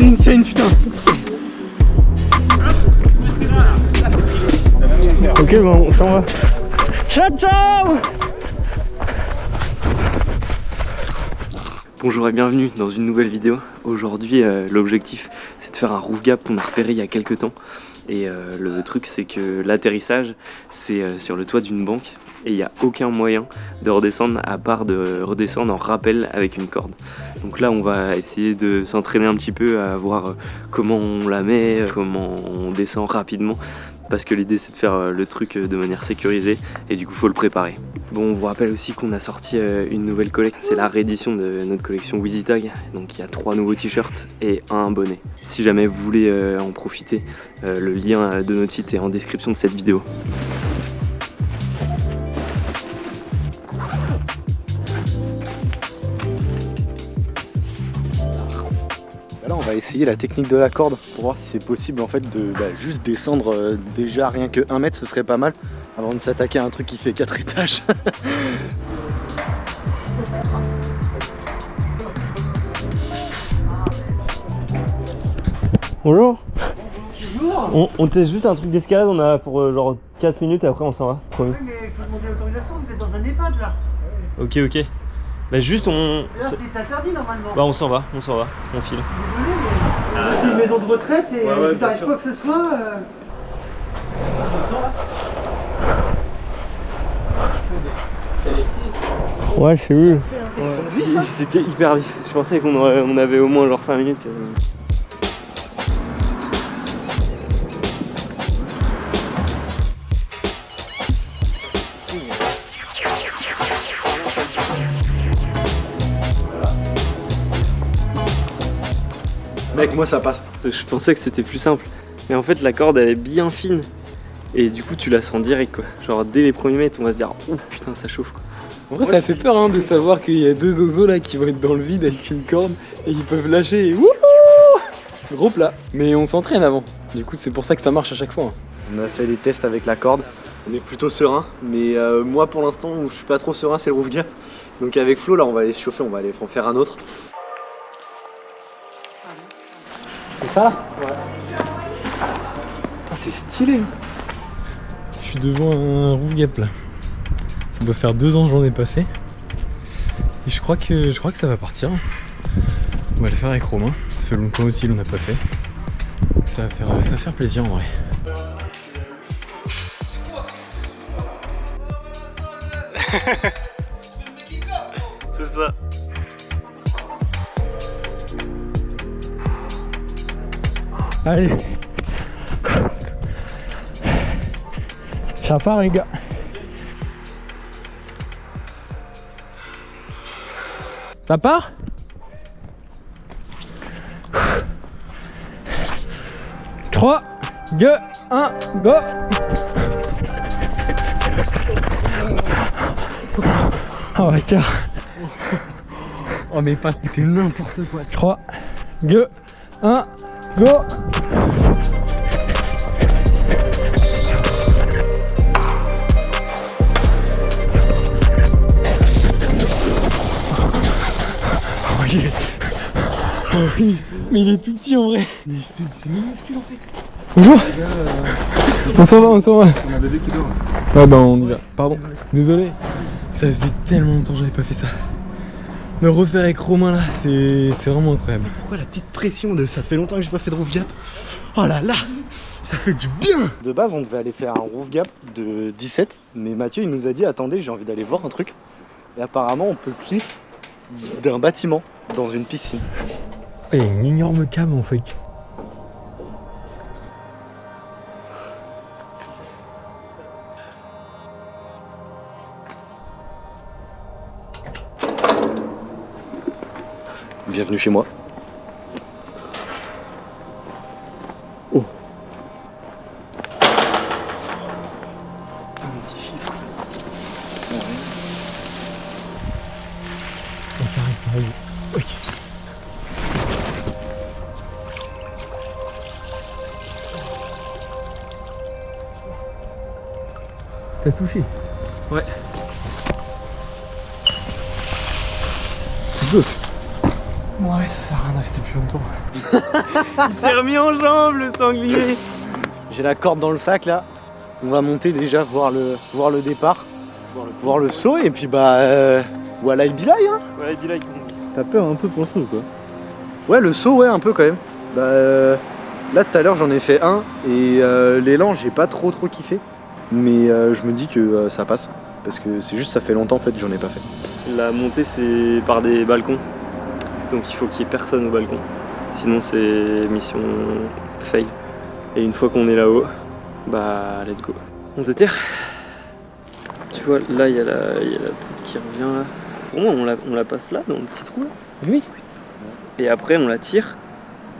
C'est insane, putain. Ok, bon, on s'en va. Ciao, ciao Bonjour et bienvenue dans une nouvelle vidéo. Aujourd'hui, euh, l'objectif faire un roof gap qu'on a repéré il y a quelques temps. Et euh, le truc c'est que l'atterrissage c'est euh, sur le toit d'une banque et il n'y a aucun moyen de redescendre à part de redescendre en rappel avec une corde. Donc là on va essayer de s'entraîner un petit peu à voir comment on la met, comment on descend rapidement parce que l'idée c'est de faire euh, le truc euh, de manière sécurisée et du coup faut le préparer. Bon on vous rappelle aussi qu'on a sorti euh, une nouvelle collecte, c'est la réédition de notre collection Wheezy Tag, donc il y a trois nouveaux t-shirts et un bonnet. Si jamais vous voulez en profiter, le lien de notre site est en description de cette vidéo. Essayer la technique de la corde pour voir si c'est possible en fait de bah, juste descendre euh, déjà rien que 1 mètre, ce serait pas mal avant de s'attaquer à un truc qui fait 4 étages. Bonjour on, on, teste juste un truc d'escalade, on a pour euh, genre 4 minutes et après on s'en va, promis. Mais faut demander l'autorisation, vous êtes dans un EHPAD là Ok ok. Bah juste on... Là c'est interdit normalement. Bah on s'en va, on s'en va, on file. Désolé mais c'est une maison de retraite et Ouais, ouais, vous quoi que ce soit. euh, Ouais, je sais vu. C'était hyper vif, je pensais qu'on on avait au moins genre 5 minutes. euh. Mec, moi ça passe. Je pensais que c'était plus simple. Mais en fait, la corde, elle est bien fine. Et du coup, tu la sens direct, quoi. Genre, dès les premiers mètres, on va se dire, oh putain, ça chauffe, quoi. En vrai, ça fait peur hein, de savoir qu'il y a deux oiseaux là qui vont être dans le vide avec une corde et ils peuvent lâcher. et Wouhou Gros plat. Mais on s'entraîne avant. Du coup, c'est pour ça que ça marche à chaque fois. hein. On a fait les tests avec la corde. On est plutôt serein. Mais euh, moi, pour l'instant, où je suis pas trop serein, c'est le roof gap. Donc avec Flo, là, on va aller se chauffer. On va aller en faire un autre. Ça là Ouais. c'est stylé. Je suis devant un roof gap là. Ça doit faire deux ans que j'en ai pas fait. Et je crois que je crois que ça va partir. On va le faire avec Romain. Ça fait longtemps aussi qu'on n'a pas fait. Donc ça va faire ça va faire plaisir en vrai. C'est ça. Allez. Ça part les gars. Ça part? 3, 2, 1, go. Oh god. Oh, mais pas, c'est n'importe quoi. 3, 2, 1, go Oh, oui, mais il est tout petit en vrai. C'est minuscule en fait. Bonjour On s'en va, on s'en va On a bébé qui dort. Ouais bah on y va, pardon, désolé. Ça faisait tellement longtemps que j'avais pas fait ça. Le refaire avec Romain là, c'est c'est vraiment incroyable. Pourquoi la petite pression de ça fait longtemps que j'ai pas fait de roof gap? Oh là là Ça fait du bien De base on devait aller faire un roof gap de 17 mais Mathieu il nous a dit attendez j'ai envie d'aller voir un truc et apparemment on peut cliff d'un bâtiment dans une piscine. Il y a une énorme cave en fait. Bienvenue chez moi. Oh Un petit chiffre. ça arrive, ça arrive. Ok. T'as touché Ouais. C'est good. Ouais, ça sert à rien de rester plus longtemps. Il s'est remis en jambe le sanglier J'ai la corde dans le sac là. On va monter déjà voir le, voir le départ, voir le saut et puis bah euh, voilà il bilaille hein. Voilà, il. T'as peur un peu pour le saut quoi Ouais le saut ouais un peu quand même. Bah euh, là tout à l'heure j'en ai fait un et euh, l'élan j'ai pas trop trop kiffé. Mais euh, je me dis que euh, ça passe. Parce que c'est juste ça fait longtemps en fait que j'en ai pas fait. La montée, c'est par des balcons. Donc il faut qu'il y ait personne au balcon. Sinon, c'est mission fail. Et une fois qu'on est là-haut, bah let's go. On se déterre. Tu vois, là, il y, a la il y a la poudre qui revient là. Pour moi, on la, on la passe là, dans le petit trou là. Oui. Et après, on la tire.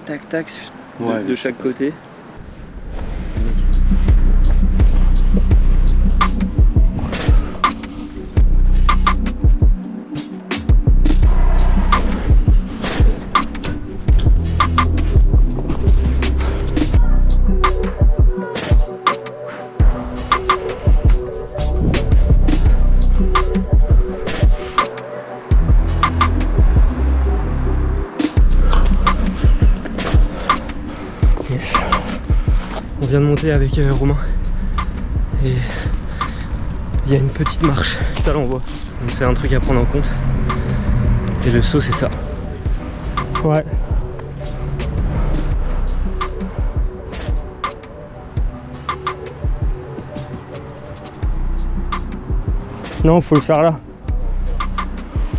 Tac, tac, de, Ouais, de mais chaque côté. Vient de monter avec euh, Romain. Et il y a une petite marche. À voit. Donc c'est un truc à prendre en compte. Et le saut, c'est ça. Ouais. Non, faut le faire là.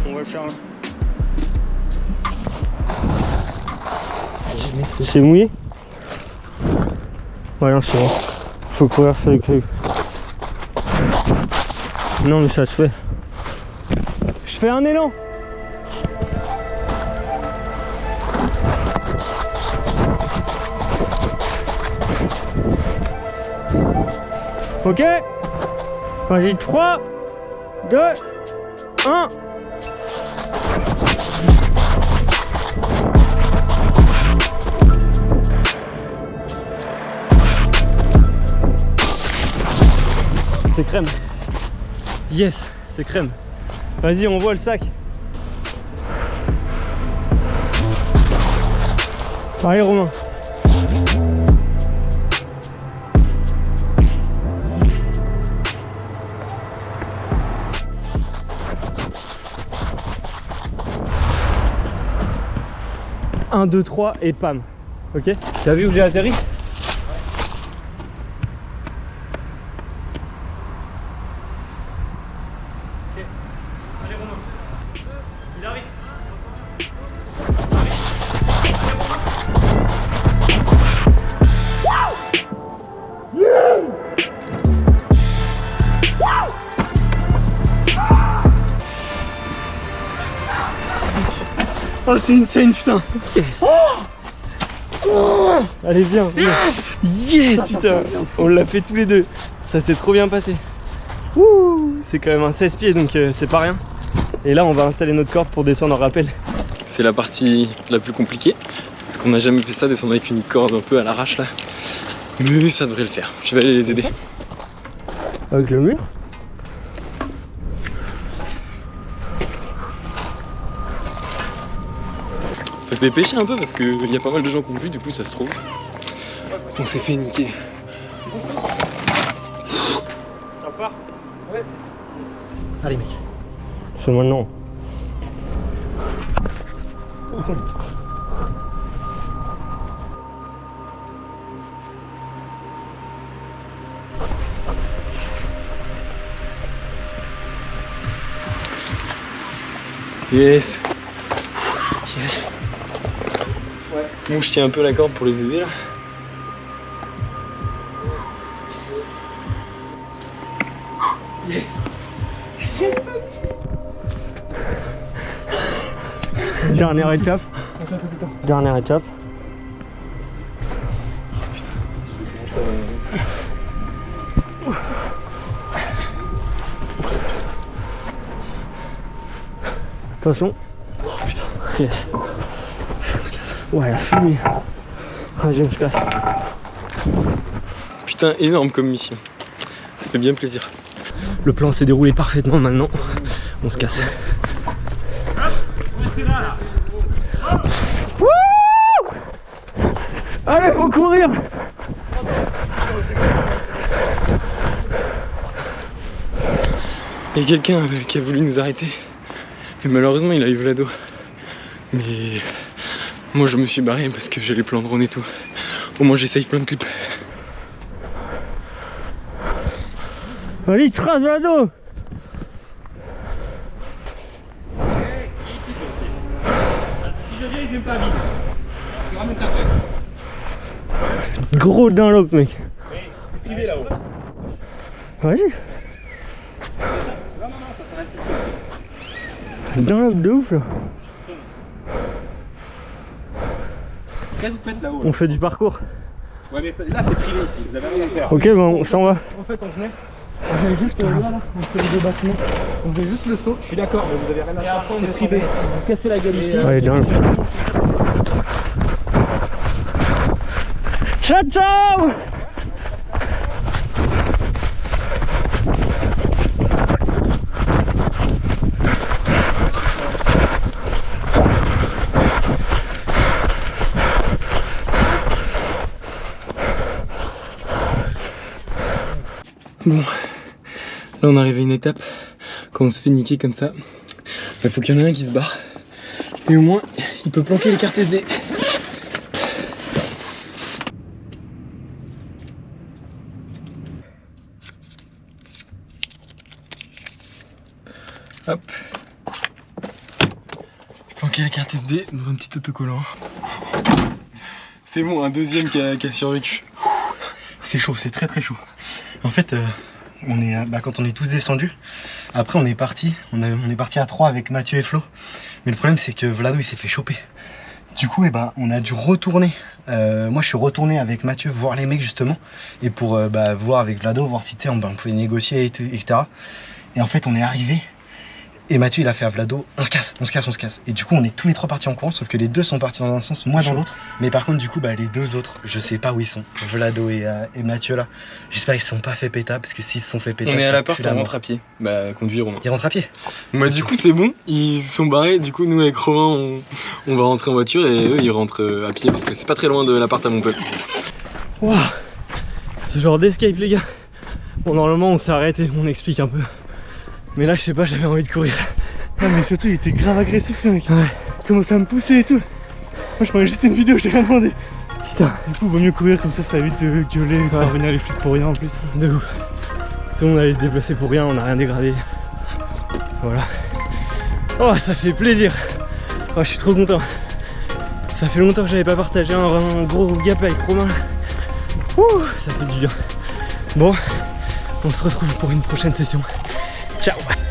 On va le faire là. C'est mouillé? Ouais, c'est bon. Faut courir sur le truc. Non, mais ça se fait. Je fais un élan Ok Vas-y, 3, 2, 1 crème. Yes, c'est crème. Vas-y, on voit le sac. Allez, Romain. Un, deux, trois et pam. Ok? T'as vu où j'ai atterri? Oh c'est insane putain Allez, viens. Yes Yes, putain On l'a fait tous les deux. Ça s'est trop bien passé. C'est quand même un 16 pieds, donc euh, c'est pas rien. Et là, on va installer notre corde pour descendre en rappel. C'est la partie la plus compliquée. Parce qu'on n'a jamais fait ça, descendre avec une corde un peu à l'arrache là. Mais ça devrait le faire. Je vais aller les aider. Avec le mur? Faut se dépêcher un peu parce qu'il y a pas mal de gens qui ont vu, du coup ça se trouve. On s'est fait niquer. Allez mec. C'est maintenant. Yes Yes Bon, je tiens un peu la corde pour les aider là. Dernière étape. Dernière étape. Attention. Yes. Ouais, la fumée. Se casse. Putain, énorme comme mission. Ça fait bien plaisir. Le plan s'est déroulé parfaitement maintenant. On se casse. Allez, faut courir Il y a quelqu'un qui a voulu nous arrêter. Et malheureusement, il a eu Vlado. Mais moi, je me suis barré parce que j'ai les plans drone et tout. Au moins, j'essaye plein de clips. Allez, trace Vlado Gros Dunlop, mec. C'est privé là-haut. Vas-y. Dunlop de ouf là. Qu'est-ce que vous faites là-haut On fait du parcours. Ouais mais là c'est privé ici, vous avez rien à faire. Ok, bon, on s'en va. En fait, on venait, on venait juste là, entre les deux bâtiments. On faisait juste le saut. Je suis d'accord, mais vous avez rien à faire. C'est privé. Si vous cassez la gueule ici, Allez, Dunlop. Ciao, ciao Bon, là on arrive à une étape, quand on se fait niquer comme ça, il faut qu'il y en ait un qui se barre. Et au moins, il peut planquer les cartes SD. Hop. Planquer la carte SD dans un petit autocollant. C'est bon, un deuxième qui a survécu. C'est chaud, c'est très très chaud. En fait, euh, on est, euh, bah, quand on est tous descendus, après on est parti, on, est parti à 3 avec Mathieu et Flo. Mais le problème c'est que Vlado il s'est fait choper. Du coup, eh ben, on a dû retourner. Euh, moi je suis retourné avec Mathieu voir les mecs justement. Et pour bah, voir avec Vlado, voir si on, bah, on pouvait négocier, et etc. Et en fait on est arrivé. Et Mathieu il a fait à Vlado, on se casse, on se casse, on se casse. Et du coup on est tous les trois partis en courant, sauf que les deux sont partis dans un sens, moi dans l'autre. Mais par contre du coup bah, les deux autres, je sais pas où ils sont. Vlado et, euh, et Mathieu là. J'espère qu'ils se sont pas fait péta parce que s'ils se sont fait péta. On est à la porte, on rentre à pied. Bah, conduire Romain. Ils rentrent à pied. Bah, du coup, c'est bon, ils se sont barrés. Du coup, nous avec Romain, on, on va rentrer en voiture et eux, ils rentrent euh, à pied parce que c'est pas très loin de l'appart à mon peuple. Waouh, c'est genre d'escape, les gars. Bon, normalement, on s'est arrêté, on explique un peu. Mais là, je sais pas, j'avais envie de courir. Ah, mais surtout, il était grave agressif, le mec. Ouais. Il commençait à me pousser et tout. Moi, je prenais juste une vidéo, j'ai rien demandé. Putain, Du coup, vaut mieux courir comme ça, ça évite de gueuler, de faire venir les flics pour rien en plus. de ouf. Tout le monde allait se déplacer pour rien, on a rien dégradé. Voilà. Oh, ça fait plaisir. Oh, je suis trop content. Ça fait longtemps que j'avais pas partagé un, un gros gap avec Romain. Ouh, ça fait du bien. Bon, on se retrouve pour une prochaine session. Ciao